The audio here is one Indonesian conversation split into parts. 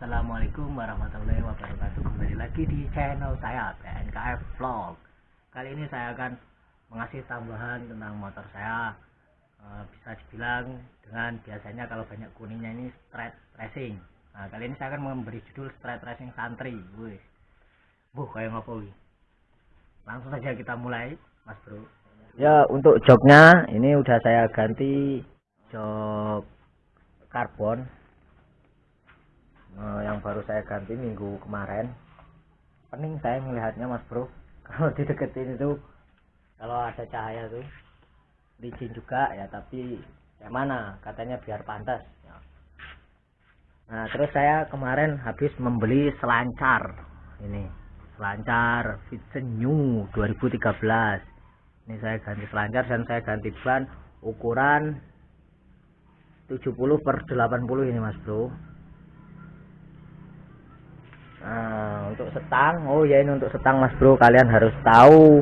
Assalamualaikum warahmatullahi wabarakatuh. Kembali lagi di channel saya PNKF Vlog. Kali ini saya akan mengasih tambahan tentang motor saya. E, Bisa dibilang dengan biasanya kalau banyak kuningnya ini straight racing. Nah kali ini saya akan memberi judul straight racing santri. Wih, Buh kayak ngopo Langsung saja kita mulai mas bro. Ya untuk joknya ini udah saya ganti jok karbon uh, yang baru saya ganti minggu kemarin. Pening saya melihatnya mas bro. Kalau dideketin itu kalau ada cahaya tuh licin juga ya tapi yang mana? Katanya biar pantas. Ya. nah terus saya kemarin habis membeli selancar. Ini selancar Vision New 2013 ini saya ganti selancar dan saya ganti ban ukuran 70 per 80 ini mas bro Nah, untuk setang, oh ya ini untuk setang Mas Bro, kalian harus tahu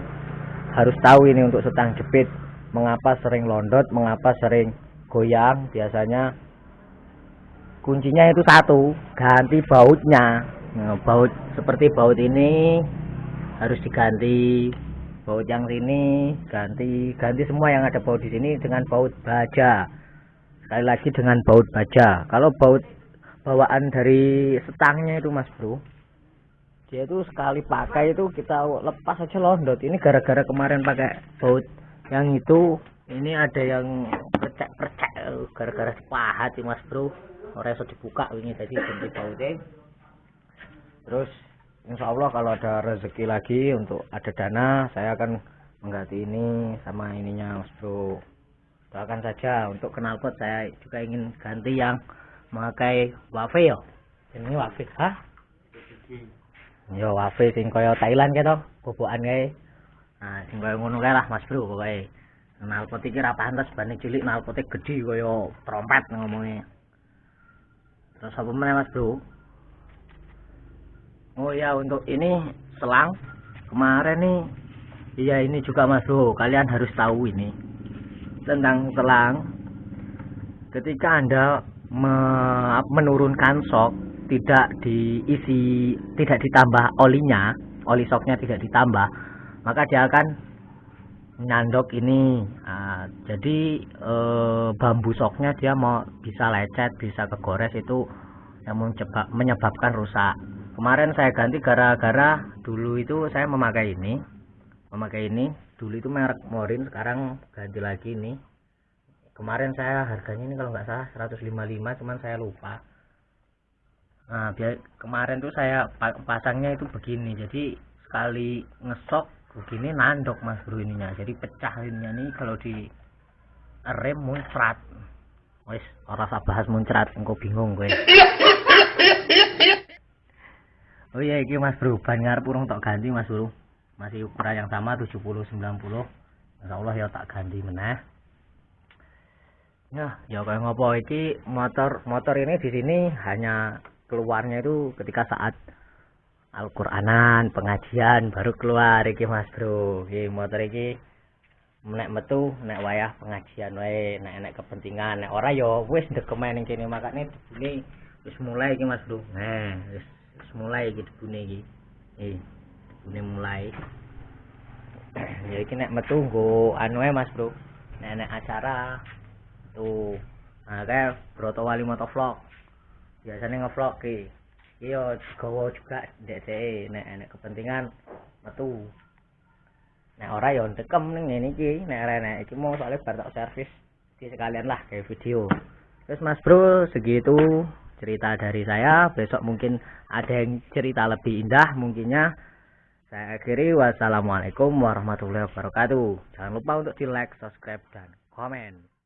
harus tahu ini untuk setang jepit. Mengapa sering londot, mengapa sering goyang? Biasanya kuncinya itu satu, ganti bautnya. Nah, baut seperti baut ini harus diganti. Baut yang sini ganti, ganti semua yang ada baut di sini dengan baut baja. Sekali lagi dengan baut baja. Kalau baut bawaan dari setangnya itu mas bro dia itu sekali pakai itu kita lepas aja londot. Ini gara-gara kemarin pakai baut yang itu. Ini ada yang percek-percek gara-gara sepahat sih mas bro. Orang sudah dibuka ini tadi ganti bautnya terus insya Allah kalau ada rezeki lagi untuk ada dana saya akan mengganti ini sama ininya mas bro. Doakan saja untuk knalpot saya juga ingin ganti yang memakai wafe yo. Ini wafe hah yo wafe sing kaya Thailand gitu bobokan kae. Nah sing kaya ngono kae lah Mas Bro pokoke. Nalpot iki ra pantes bane cilik nalpote gedhi kaya trompet ngomongnya terus apa meneh Mas Bro? Oh ya untuk ini selang kemarin nih iya ini juga Mas Bro kalian harus tahu ini tentang selang. Ketika anda menurunkan sok tidak diisi tidak ditambah olinya oli soknya tidak ditambah maka dia akan nyandok ini. Nah, jadi e, bambu soknya dia mau bisa lecet bisa kegores itu yang menyebabkan rusak. Kemarin saya ganti gara-gara dulu itu saya memakai ini memakai ini. Dulu itu merek Morin sekarang ganti lagi ini. Kemarin saya harganya ini kalau nggak salah 155 cuman saya lupa nah biar kemarin tuh saya pasangnya itu begini. Jadi sekali ngesok begini nandok mas bro ininya. Jadi pecah ininya nih kalau di rem muncrat. Wes orang bahas muncrat engkau bingung gue oh iya ini mas bro ban ngarep urung tak ganti mas bro. Masih ukuran yang sama 70 90 Insya Allah ya tak ganti meneh. Ya, ya kayak ngopo iki? Motor motor ini di sini hanya keluarnya itu ketika saat Al-Qur'anan, pengajian baru keluar iki Mas Bro. Iki motor iki nek metu nek wayah pengajian wae, nek nek kepentingan, nek ora ya wis ndekemen ning kene makane dibune wis mulai iki Mas Bro. Nah, wis wis mulai iki dibune iki. Eh, dibune mulai. ya iki nek metu nggo anu Mas Bro. Nek nek acara tuh nah kayak Broto Wali Motovlog biasanya ngevlog ki iya gawa juga dek nek nek kepentingan metu. Nek ora ya dekem ning ngene iki nek ora nek iki mau soalnya bar tak servis di sekalian lah kayak video. Terus Mas Bro segitu cerita dari saya. Besok mungkin ada yang cerita lebih indah mungkinnya. Saya akhiri. Wassalamualaikum warahmatullahi wabarakatuh. Jangan lupa untuk di like subscribe dan komen